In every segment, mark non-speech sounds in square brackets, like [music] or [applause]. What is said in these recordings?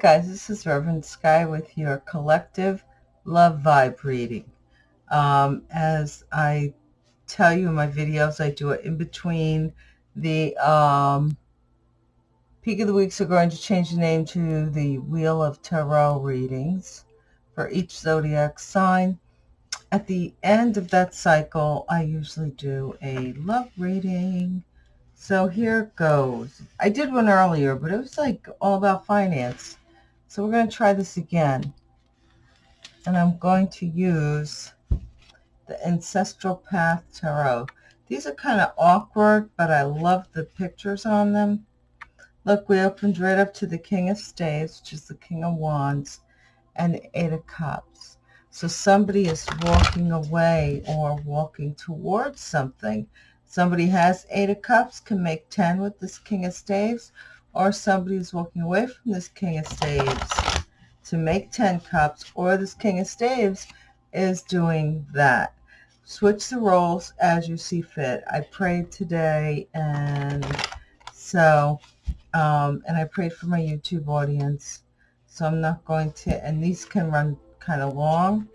Guys, this is Reverend Sky with your collective love vibe reading. Um, as I tell you in my videos, I do it in between the um, Peak of the Weeks are going to change the name to the Wheel of Tarot readings for each zodiac sign. At the end of that cycle, I usually do a love reading so here goes. I did one earlier, but it was like all about finance. So we're going to try this again. And I'm going to use the Ancestral Path Tarot. These are kind of awkward, but I love the pictures on them. Look, we opened right up to the King of Staves, which is the King of Wands, and Eight of Cups. So somebody is walking away or walking towards something Somebody has Eight of Cups, can make 10 with this King of Staves, or somebody is walking away from this King of Staves to make 10 cups, or this King of Staves is doing that. Switch the roles as you see fit. I prayed today, and so, um, and I prayed for my YouTube audience, so I'm not going to, and these can run kind of long,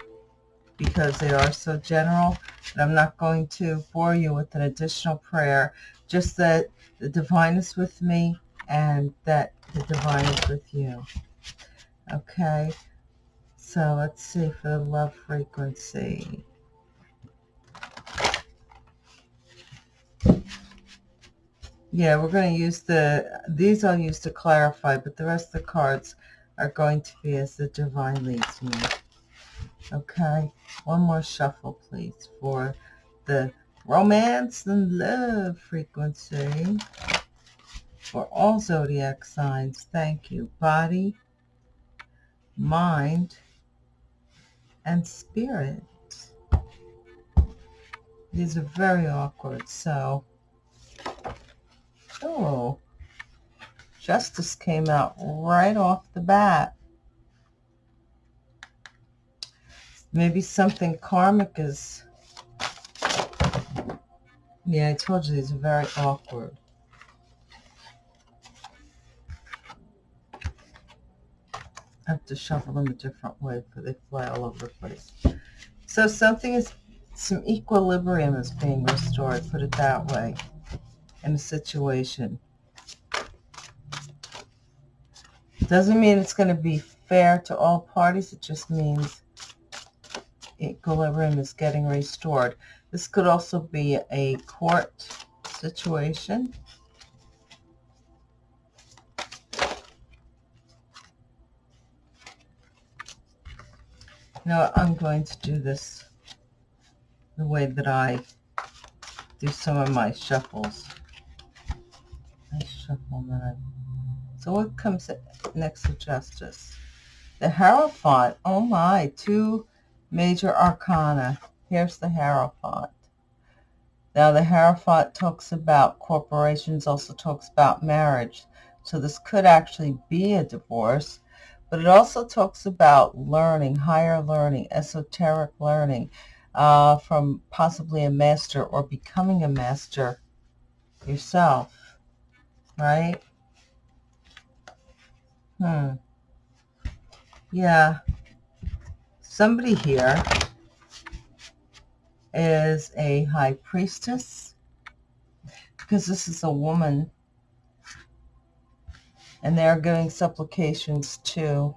because they are so general. And I'm not going to bore you with an additional prayer, just that the divine is with me and that the divine is with you. Okay, so let's see for the love frequency. Yeah, we're going to use the, these I'll use to clarify, but the rest of the cards are going to be as the divine leads me. Okay, one more shuffle, please, for the romance and love frequency for all zodiac signs. Thank you. Body, mind, and spirit. These are very awkward, so... Oh, justice came out right off the bat. Maybe something karmic is... Yeah, I told you these are very awkward. I have to shuffle them a different way because they fly all over the place. So something is, some equilibrium is being restored, put it that way, in a situation. Doesn't mean it's going to be fair to all parties. It just means equilibrium is getting restored. This could also be a court situation. Now I'm going to do this the way that I do some of my shuffles. I shuffle that. So what comes next to justice? The Hierophant. Oh my, two Major Arcana. Here's the Hierophant. Now, the Hierophant talks about corporations, also talks about marriage. So this could actually be a divorce, but it also talks about learning, higher learning, esoteric learning uh, from possibly a master or becoming a master yourself, right? Hmm. Yeah somebody here is a high priestess because this is a woman and they're giving supplications to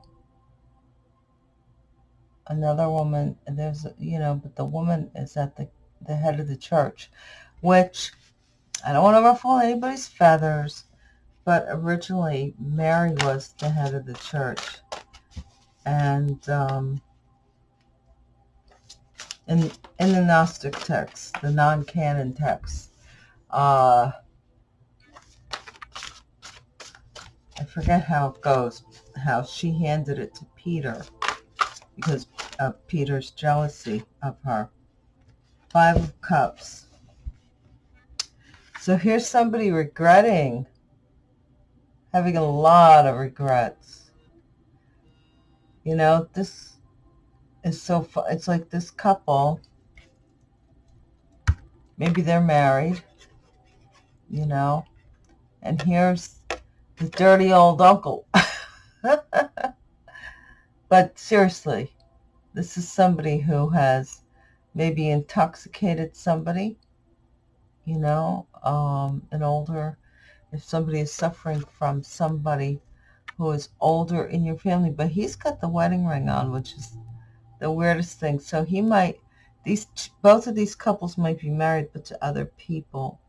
another woman there's you know but the woman is at the the head of the church which I don't want to ruffle anybody's feathers but originally Mary was the head of the church and um, in, in the Gnostic text, the non-canon text. Uh, I forget how it goes, how she handed it to Peter because of Peter's jealousy of her. Five of Cups. So here's somebody regretting, having a lot of regrets. You know, this is so. It's like this couple, maybe they're married, you know, and here's the dirty old uncle. [laughs] but seriously, this is somebody who has maybe intoxicated somebody, you know, um, an older, if somebody is suffering from somebody who is older in your family, but he's got the wedding ring on, which is the weirdest thing. So he might, these, both of these couples might be married, but to other people.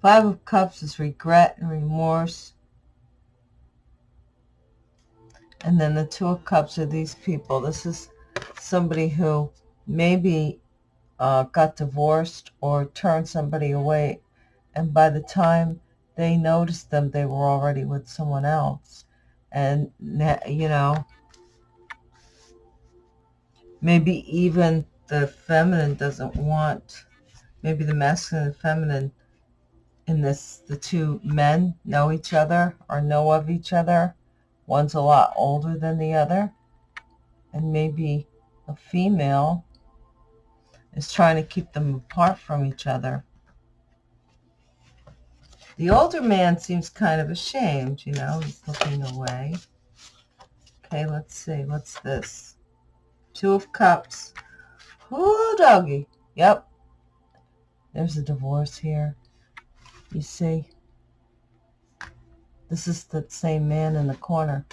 Five of Cups is regret and remorse. And then the Two of Cups are these people. This is somebody who maybe uh, got divorced or turned somebody away. And by the time they noticed them, they were already with someone else. And, you know, maybe even the feminine doesn't want, maybe the masculine and feminine in this, the two men know each other or know of each other. One's a lot older than the other. And maybe a female is trying to keep them apart from each other. The older man seems kind of ashamed, you know, he's looking away. Okay, let's see, what's this? Two of Cups. Ooh, doggy. Yep. There's a divorce here. You see? This is the same man in the corner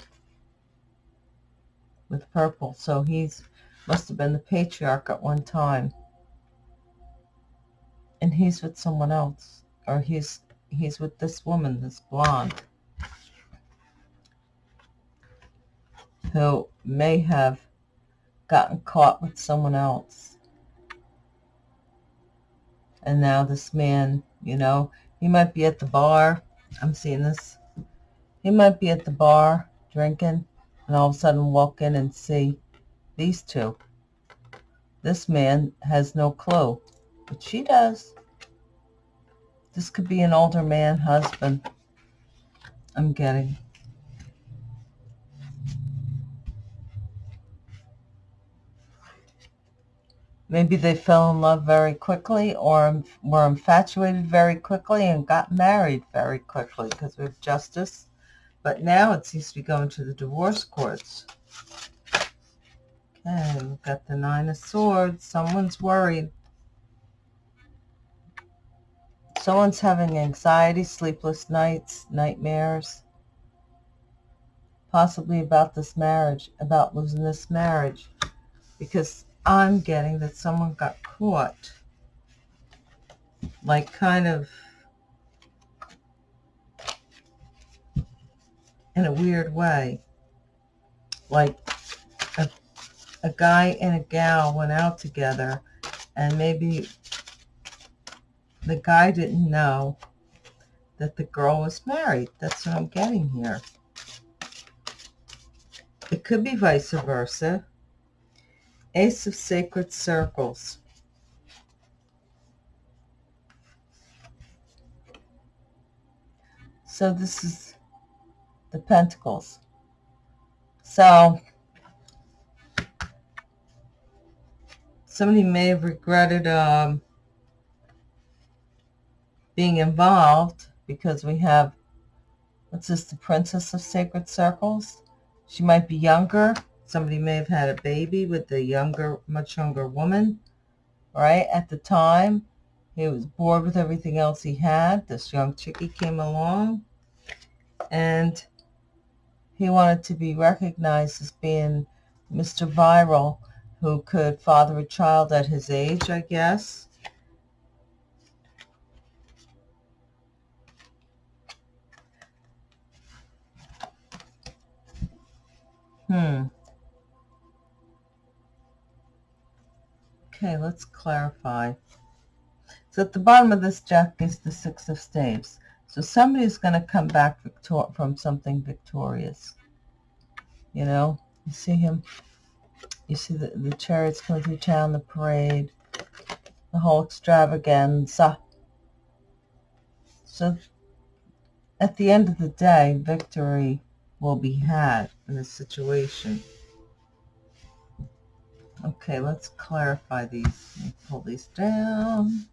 with purple. So he's must have been the patriarch at one time. And he's with someone else. Or he's he's with this woman, this blonde. Who may have gotten caught with someone else. And now this man, you know, he might be at the bar. I'm seeing this. He might be at the bar drinking and all of a sudden walk in and see these two. This man has no clue, but she does. This could be an older man, husband. I'm getting. Maybe they fell in love very quickly or were infatuated very quickly and got married very quickly because we have justice. But now it seems to be going to the divorce courts. Okay, we've got the Nine of Swords. Someone's worried. Someone's having anxiety, sleepless nights, nightmares. Possibly about this marriage, about losing this marriage. Because I'm getting that someone got caught. Like kind of in a weird way. Like a, a guy and a gal went out together and maybe the guy didn't know that the girl was married. That's what I'm getting here. It could be vice versa. Ace of Sacred Circles. So this is the Pentacles. So somebody may have regretted um, being involved because we have, what's this, the Princess of Sacred Circles? She might be younger Somebody may have had a baby with a younger, much younger woman, right? At the time, he was bored with everything else he had. This young chickie came along, and he wanted to be recognized as being Mr. Viral, who could father a child at his age, I guess. Hmm. Okay, let's clarify. So at the bottom of this deck is the Six of Staves. So somebody's going to come back from something victorious. You know, you see him, you see the, the chariots coming through town, the parade, the whole extravaganza. So at the end of the day, victory will be had in this situation. Okay, let's clarify these. pull these down.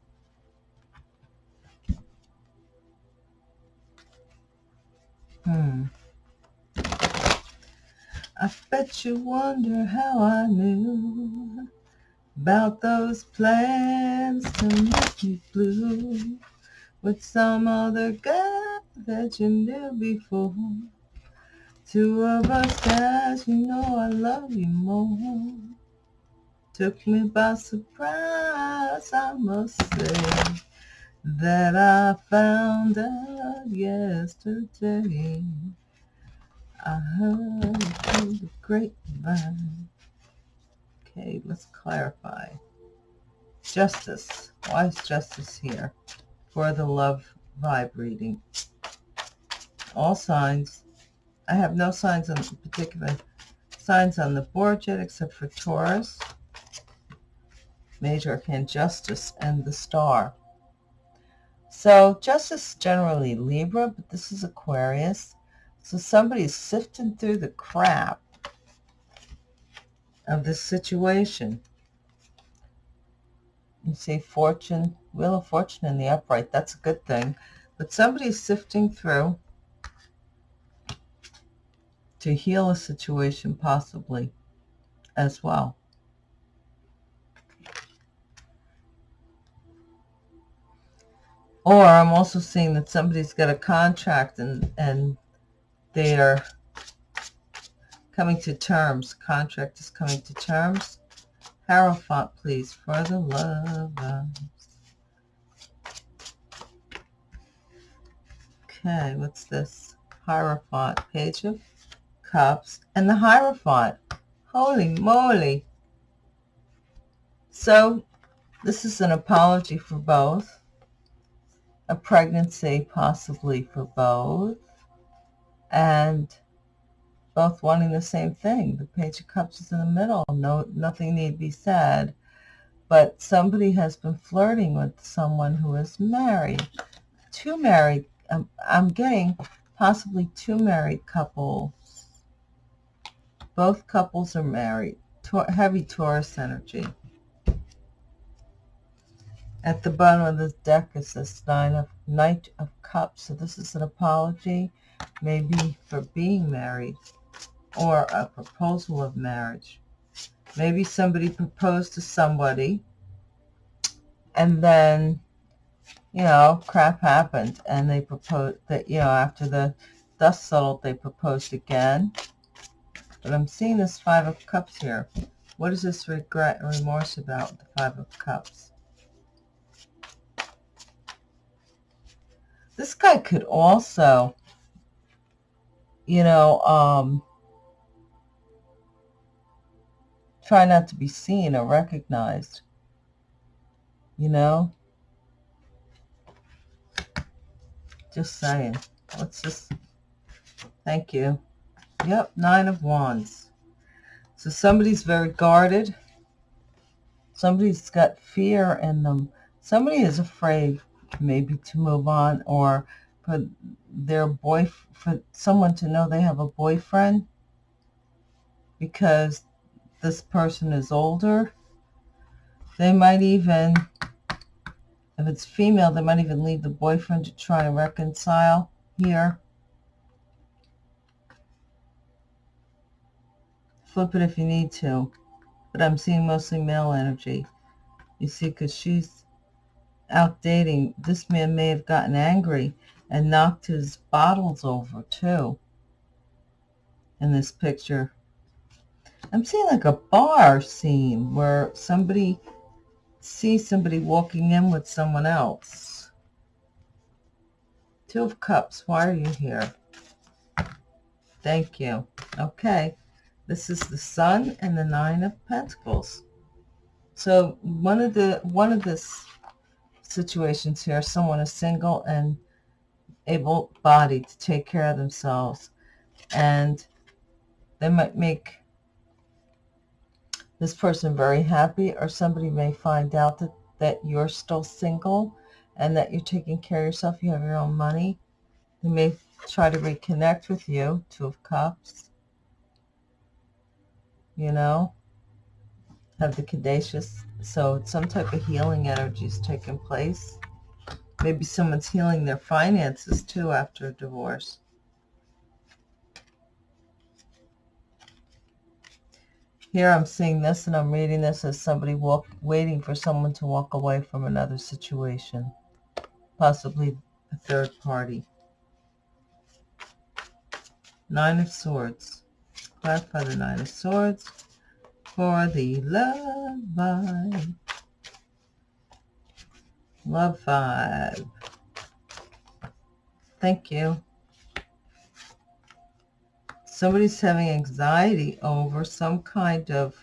Hmm. I bet you wonder how I knew about those plans to make me blue with some other guy that you knew before. Two of us guys, you know I love you more. Took me by surprise, I must say, that I found out yesterday. I heard through the grapevine. Okay, let's clarify. Justice. Why is justice here? For the love vibe reading. All signs. I have no signs on particular signs on the board yet except for Taurus major arcana justice and the star. So justice generally Libra, but this is Aquarius. So somebody's sifting through the crap of this situation. You see fortune, wheel of fortune in the upright. That's a good thing. But somebody's sifting through to heal a situation possibly as well. Or I'm also seeing that somebody's got a contract and, and they are coming to terms. Contract is coming to terms. Hierophant, please, for the lovers. Okay, what's this? Hierophant, Page of Cups, and the Hierophant. Holy moly. So, this is an apology for both a pregnancy possibly for both and both wanting the same thing. The Page of Cups is in the middle. No, nothing need be said. But somebody has been flirting with someone who is married. Two married, um, I'm getting possibly two married couples. Both couples are married. heavy Taurus energy. At the bottom of the deck is this nine of Knight of Cups. So this is an apology, maybe for being married or a proposal of marriage. Maybe somebody proposed to somebody and then, you know, crap happened and they proposed that, you know, after the dust settled, they proposed again. But I'm seeing this Five of Cups here. What is this regret and remorse about, the Five of Cups? This guy could also, you know, um, try not to be seen or recognized, you know? Just saying. Let's just, Thank you. Yep, Nine of Wands. So somebody's very guarded. Somebody's got fear in them. Somebody is afraid maybe to move on or for their boy for someone to know they have a boyfriend because this person is older. They might even if it's female they might even leave the boyfriend to try and reconcile here. Flip it if you need to but I'm seeing mostly male energy. You see because she's out dating, this man may have gotten angry and knocked his bottles over too in this picture. I'm seeing like a bar scene where somebody sees somebody walking in with someone else. Two of Cups, why are you here? Thank you. Okay, this is the Sun and the Nine of Pentacles. So one of the one of this situations here. Someone is single and able-bodied to take care of themselves. And they might make this person very happy or somebody may find out that, that you're still single and that you're taking care of yourself. You have your own money. They may try to reconnect with you. Two of Cups. You know, have the Caduceus so some type of healing energy is taking place. Maybe someone's healing their finances too after a divorce. Here I'm seeing this and I'm reading this as somebody walk, waiting for someone to walk away from another situation, possibly a third party. Nine of Swords. Clarify the Nine of Swords for the love vibe. Love vibe. Thank you. Somebody's having anxiety over some kind of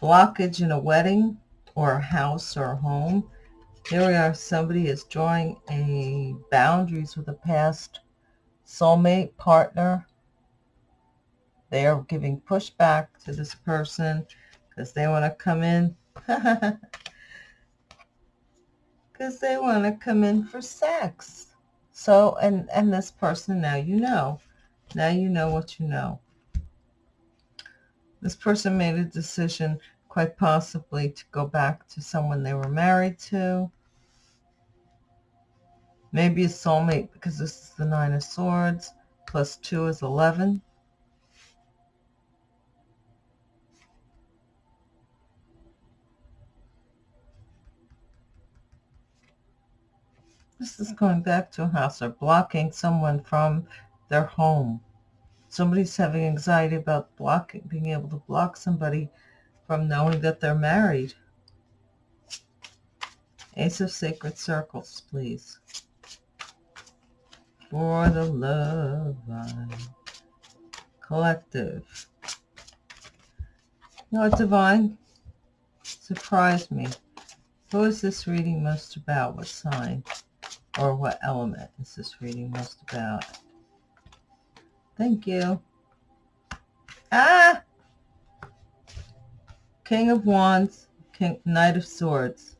blockage in a wedding or a house or a home. Here we are. Somebody is drawing a boundaries with a past soulmate partner. They are giving pushback to this person because they want to come in. [laughs] Because they want to come in for sex. So, and, and this person, now you know. Now you know what you know. This person made a decision, quite possibly, to go back to someone they were married to. Maybe a soulmate, because this is the Nine of Swords. Plus 2 is 11. This is going back to a house or blocking someone from their home. Somebody's having anxiety about blocking, being able to block somebody from knowing that they're married. Ace of Sacred Circles, please. For the love line. Collective. You know what, Divine? Surprised me. Who is this reading most about? What sign? Or what element is this reading most about? Thank you. Ah! King of Wands, King, Knight of Swords.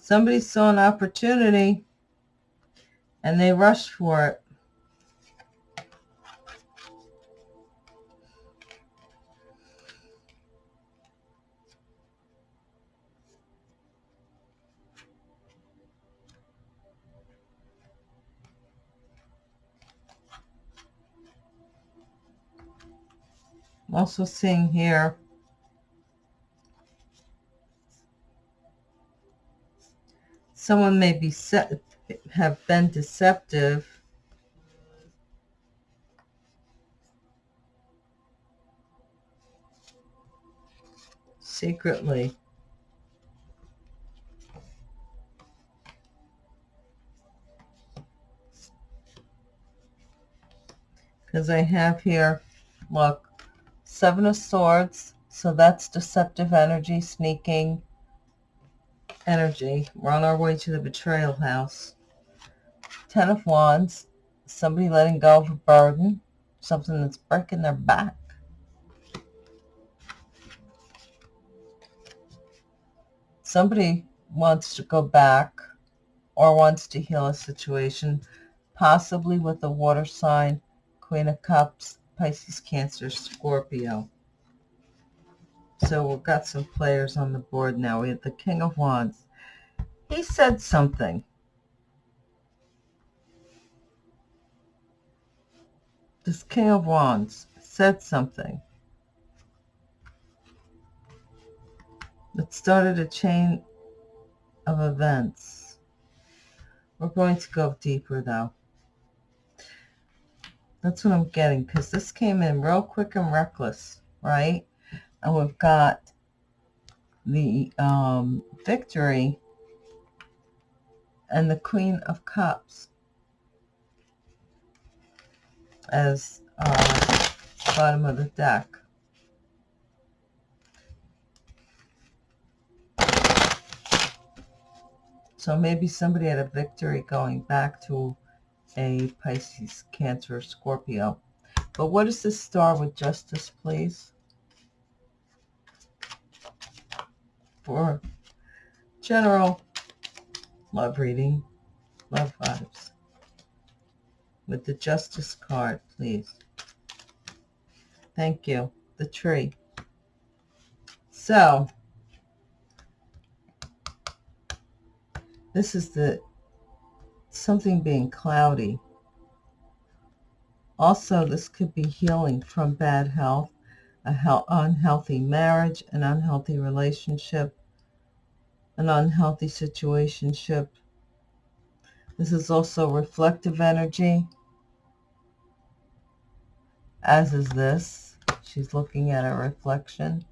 Somebody saw an opportunity and they rushed for it. I'm also seeing here someone may be set, have been deceptive secretly. Because I have here, look, Seven of Swords. So that's deceptive energy, sneaking energy. We're on our way to the betrayal house. Ten of Wands. Somebody letting go of a burden. Something that's breaking their back. Somebody wants to go back or wants to heal a situation, possibly with a water sign, Queen of Cups, Pisces, Cancer, Scorpio. So we've got some players on the board now. We have the King of Wands. He said something. This King of Wands said something that started a chain of events. We're going to go deeper, though. That's what I'm getting because this came in real quick and reckless, right? And we've got the um, victory and the Queen of Cups as uh, bottom of the deck. So maybe somebody had a victory going back to a Pisces, Cancer, Scorpio. But what is this star with justice, please? For general love reading, love vibes. With the justice card, please. Thank you. The tree. So, this is the something being cloudy. Also, this could be healing from bad health, a he- unhealthy marriage, an unhealthy relationship, an unhealthy situationship. This is also reflective energy, as is this. She's looking at a reflection.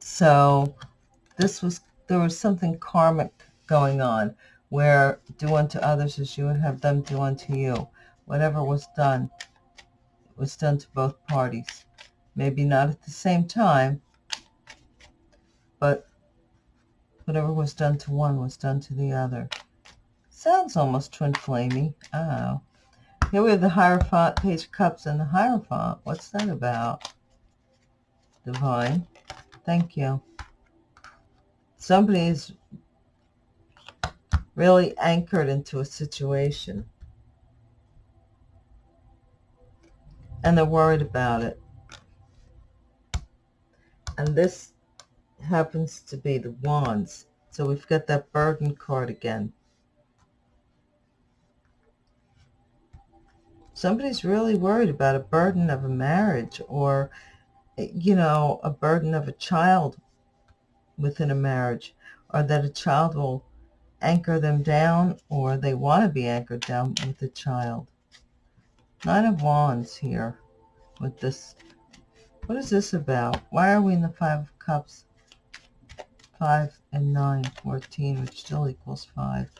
So this was, there was something karmic going on where do unto others as you would have them do unto you. Whatever was done was done to both parties. Maybe not at the same time, but whatever was done to one was done to the other. Sounds almost twin flamey. Oh. Here we have the Hierophant, Page of Cups, and the Hierophant. What's that about? Divine. Thank you. Somebody is really anchored into a situation. And they're worried about it. And this happens to be the Wands. So we've got that burden card again. Somebody's really worried about a burden of a marriage or, you know, a burden of a child within a marriage or that a child will anchor them down or they want to be anchored down with the child. Nine of Wands here with this. What is this about? Why are we in the Five of Cups? 5 and 9, 14, which still equals 5.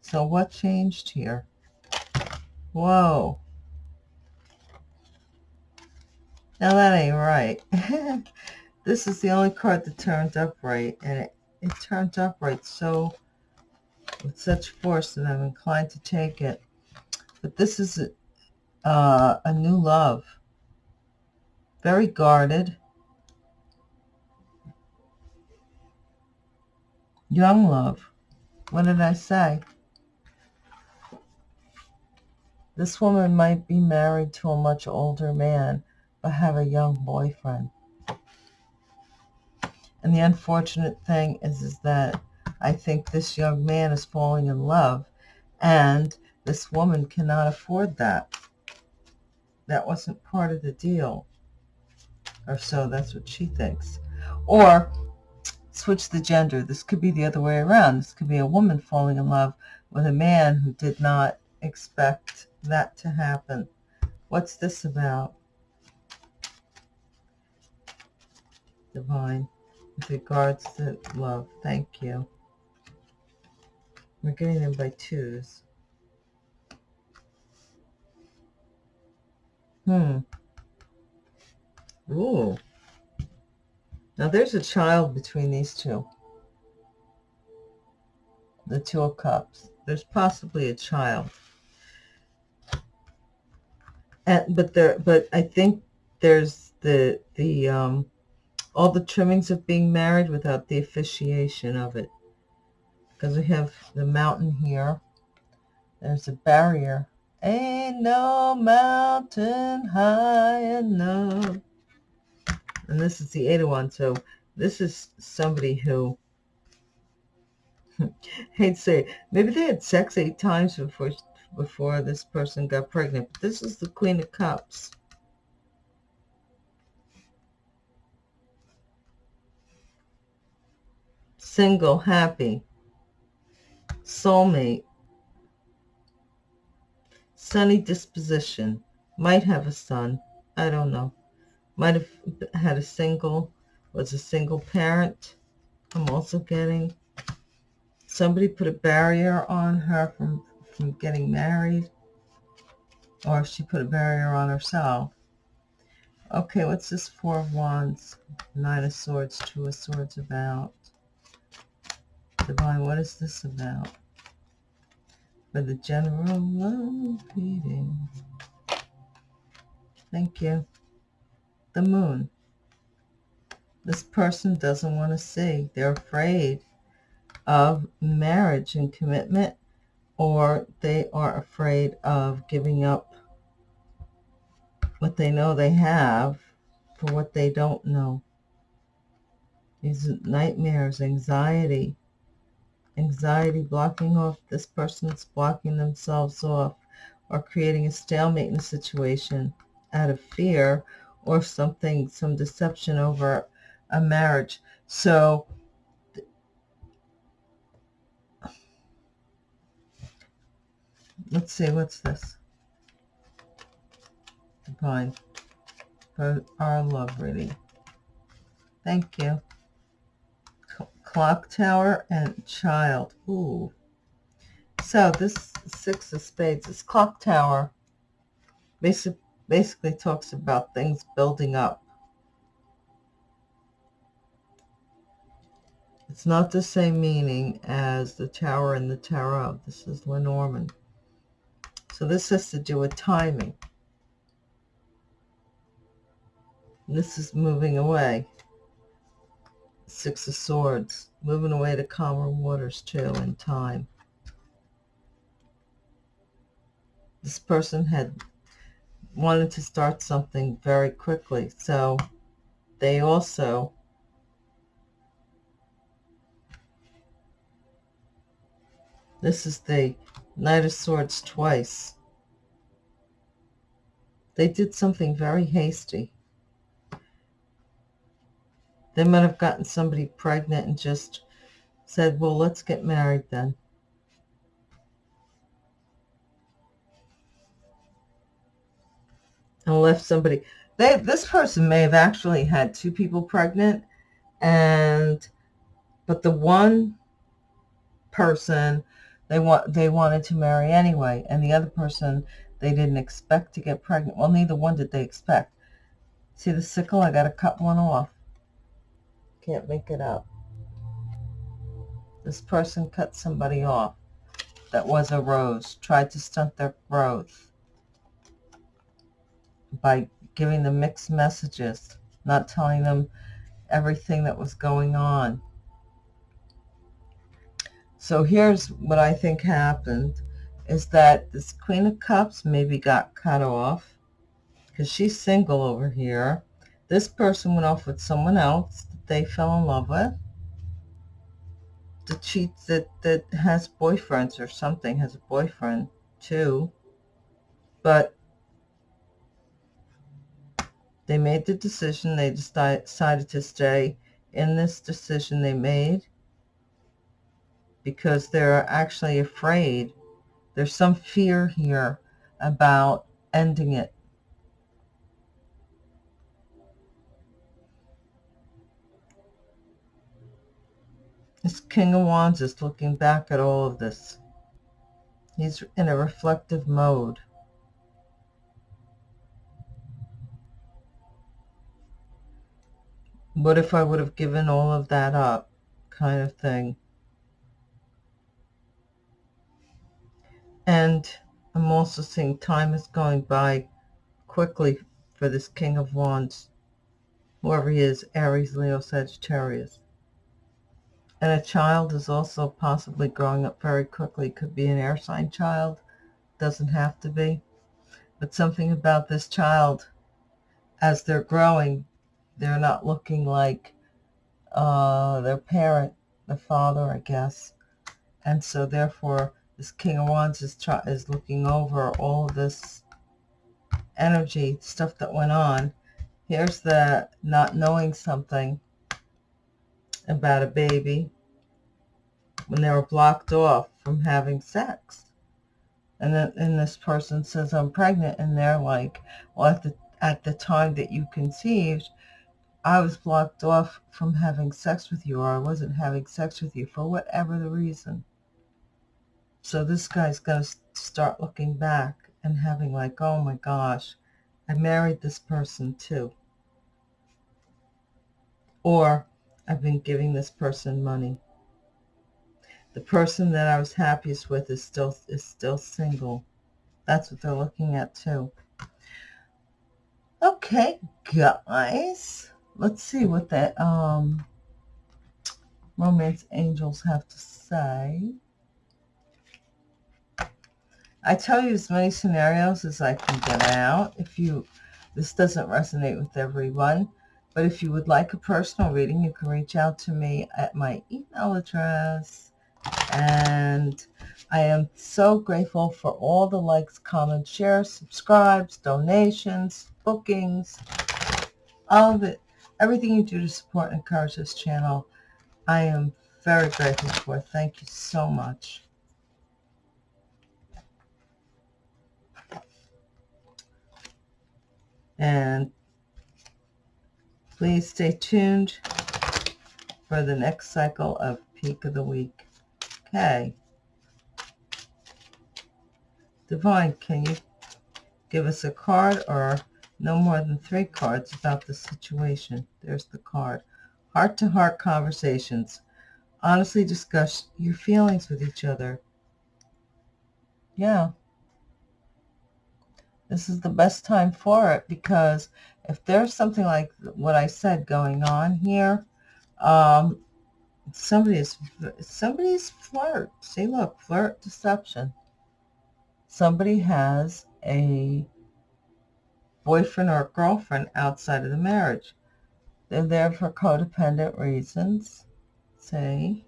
So what changed here? Whoa. Now that ain't right. [laughs] this is the only card that turned upright, and it, it turned upright so with such force that I'm inclined to take it. But this is a, uh, a new love. Very guarded. Young love. What did I say? This woman might be married to a much older man but have a young boyfriend. And the unfortunate thing is, is that I think this young man is falling in love and this woman cannot afford that. That wasn't part of the deal. Or so that's what she thinks. Or switch the gender. This could be the other way around. This could be a woman falling in love with a man who did not expect that to happen. What's this about? divine with regards to love. Thank you. We're getting them by twos. Hmm. Ooh. Now there's a child between these two. The Two of Cups. There's possibly a child. And, but there, but I think there's the, the, um, all the trimmings of being married without the officiation of it. Because we have the mountain here. There's a barrier. Ain't no mountain high enough. And this is the Eight of Wands. So this is somebody who, [laughs] to say, maybe they had sex eight times before before this person got pregnant. But this is the Queen of Cups. single, happy, soulmate, sunny disposition, might have a son, I don't know, might have had a single, was a single parent. I'm also getting somebody put a barrier on her from, from getting married, or she put a barrier on herself. Okay, what's this Four of Wands, Nine of Swords, Two of Swords about? Divine, what is this about? For the general love reading. Thank you. The moon. This person doesn't want to see. They're afraid of marriage and commitment, or they are afraid of giving up what they know they have for what they don't know. These nightmares, anxiety, anxiety blocking off this person's blocking themselves off or creating a stalemate in a situation out of fear or something, some deception over a marriage. So let's see, what's this? Divine. Our love reading. Thank you. Clock tower and child. Ooh. So this six of spades, this clock tower, basically, basically talks about things building up. It's not the same meaning as the tower in the tarot. This is Lenormand. So this has to do with timing. This is moving away. Six of Swords. Moving away to calmer waters too in time. This person had wanted to start something very quickly. So they also This is the Knight of Swords twice. They did something very hasty. They might have gotten somebody pregnant and just said, well, let's get married then. And left somebody. They, this person may have actually had two people pregnant and but the one person they want they wanted to marry anyway and the other person they didn't expect to get pregnant well neither one did they expect see the sickle i got to cut one off can't make it up. This person cut somebody off that was a rose, tried to stunt their growth by giving them mixed messages, not telling them everything that was going on. So here's what I think happened is that this Queen of Cups maybe got cut off because she's single over here. This person went off with someone else they fell in love with. The cheat that, that has boyfriends or something has a boyfriend too. But they made the decision. They decided to stay in this decision they made because they're actually afraid. There's some fear here about ending it This King of Wands is looking back at all of this. He's in a reflective mode. What if I would have given all of that up kind of thing. And I'm also seeing time is going by quickly for this King of Wands, whoever he is, Aries, Leo, Sagittarius. And a child is also possibly growing up very quickly. Could be an air sign child. Doesn't have to be. But something about this child, as they're growing, they're not looking like uh, their parent, the father, I guess. And so therefore, this King of Wands is, is looking over all this energy, stuff that went on. Here's the not knowing something about a baby when they were blocked off from having sex. And then and this person says, I'm pregnant. And they're like, well, at the, at the time that you conceived, I was blocked off from having sex with you or I wasn't having sex with you for whatever the reason. So this guy's going to start looking back and having like, oh my gosh, I married this person too. Or I've been giving this person money. The person that I was happiest with is still is still single. That's what they're looking at too. Okay, guys. Let's see what that um romance angels have to say. I tell you as many scenarios as I can get out. If you this doesn't resonate with everyone, but if you would like a personal reading, you can reach out to me at my email address. And I am so grateful for all the likes, comments, shares, subscribes, donations, bookings, all of it. Everything you do to support and encourage this channel, I am very grateful for. Thank you so much. And please stay tuned for the next cycle of Peak of the Week. Okay. Divine, can you give us a card or no more than three cards about the situation? There's the card. Heart-to-heart -heart conversations. Honestly discuss your feelings with each other. Yeah. This is the best time for it because if there's something like what I said going on here, um, somebody is somebody's flirt. See, look, flirt, deception somebody has a boyfriend or a girlfriend outside of the marriage. They're there for codependent reasons, say.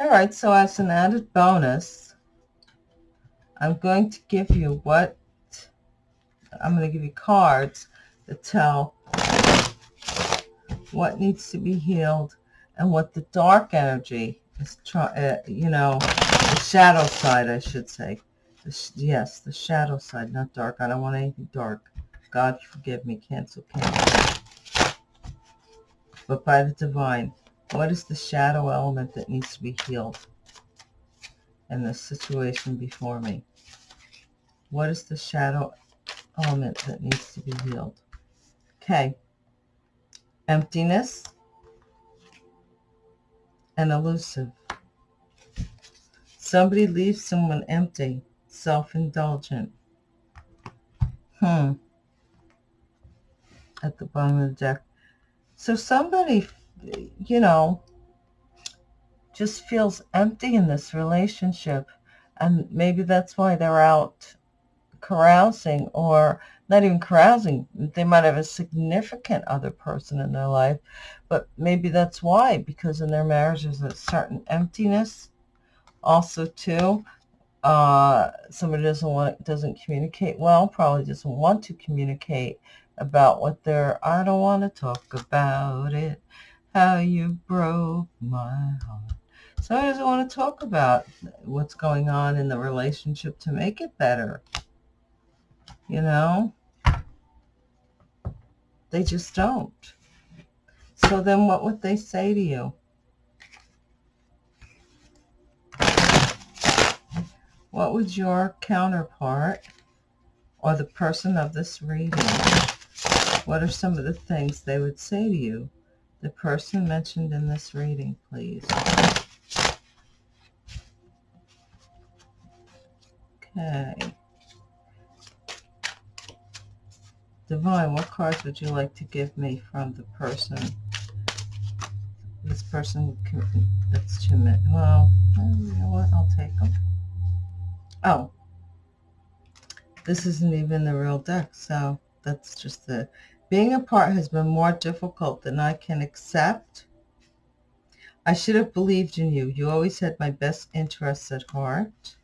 All right, so as an added bonus, I'm going to give you what, I'm going to give you cards that tell what needs to be healed and what the dark energy is trying, uh, you know, the shadow side, I should say. The yes, the shadow side, not dark. I don't want anything dark. God forgive me, cancel, cancel. But by the divine, what is the shadow element that needs to be healed in the situation before me? What is the shadow element that needs to be healed? Okay. Emptiness and elusive. Somebody leaves someone empty, self-indulgent. Hmm. At the bottom of the deck. So somebody, you know, just feels empty in this relationship. And maybe that's why they're out carousing or not even carousing. They might have a significant other person in their life, but maybe that's why, because in their marriage there's a certain emptiness. Also, too, uh, somebody doesn't want doesn't communicate well, probably doesn't want to communicate about what they're. I don't want to talk about it. How you broke my heart. Somebody doesn't want to talk about what's going on in the relationship to make it better. You know, they just don't. So then what would they say to you? What would your counterpart or the person of this reading, what are some of the things they would say to you? The person mentioned in this reading, please. Okay. Divine, what cards would you like to give me from the person? This person, that's too many. Well, you know what? I'll take them. Oh, this isn't even the real deck, so that's just the... Being apart has been more difficult than I can accept. I should have believed in you. You always had my best interests at heart.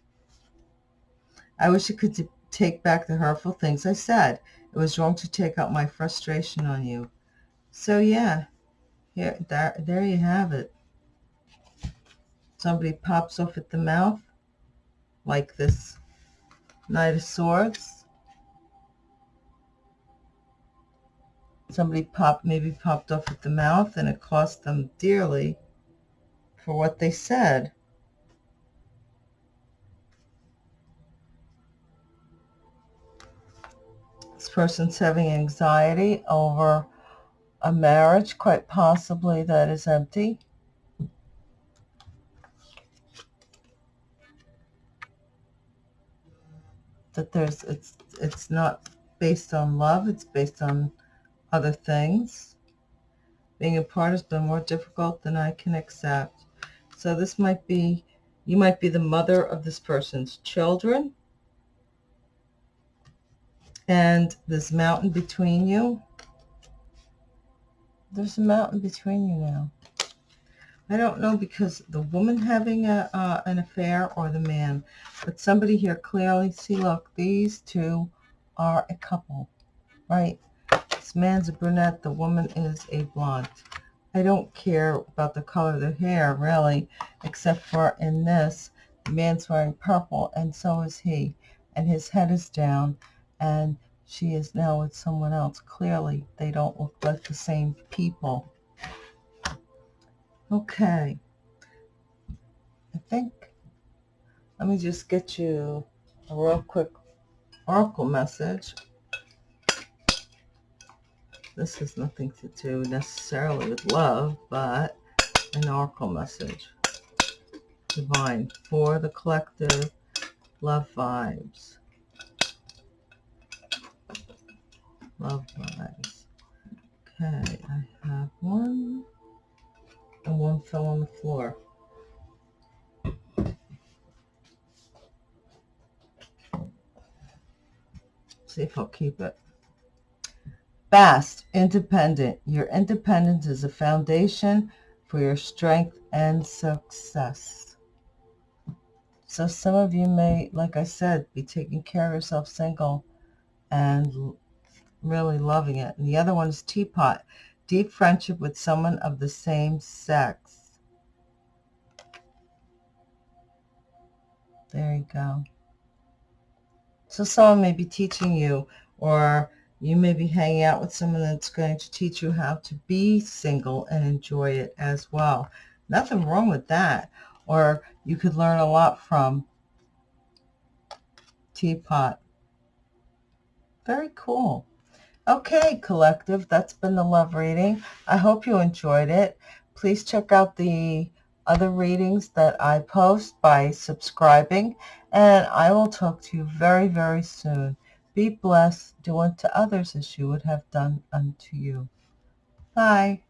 I wish I could take back the hurtful things I said. It was wrong to take out my frustration on you. So yeah, here, there, there you have it. Somebody pops off at the mouth, like this Knight of Swords. Somebody popped, maybe popped off at the mouth, and it cost them dearly for what they said. This person's having anxiety over a marriage, quite possibly that is empty. That there's, it's, it's not based on love, it's based on other things. Being apart has been more difficult than I can accept. So this might be, you might be the mother of this person's children and this mountain between you. there's a mountain between you now. I don't know because the woman having a, uh, an affair or the man, but somebody here clearly, see, look, these two are a couple, right? Man's a brunette, the woman is a blonde. I don't care about the color of the hair, really, except for in this, the man's wearing purple, and so is he, and his head is down, and she is now with someone else. Clearly, they don't look like the same people. Okay. I think, let me just get you a real quick oracle message. This has nothing to do necessarily with love, but an oracle message. Divine for the collective love vibes. Love vibes. Okay, I have one and one fell on the floor. See if I'll keep it. Fast, independent. Your independence is a foundation for your strength and success. So some of you may, like I said, be taking care of yourself single and really loving it. And the other one is teapot deep friendship with someone of the same sex. There you go. So someone may be teaching you or you may be hanging out with someone that's going to teach you how to be single and enjoy it as well. Nothing wrong with that. Or you could learn a lot from Teapot. Very cool. Okay, collective, that's been the love reading. I hope you enjoyed it. Please check out the other readings that I post by subscribing, and I will talk to you very, very soon. Be blessed. Do unto others as you would have done unto you. Bye.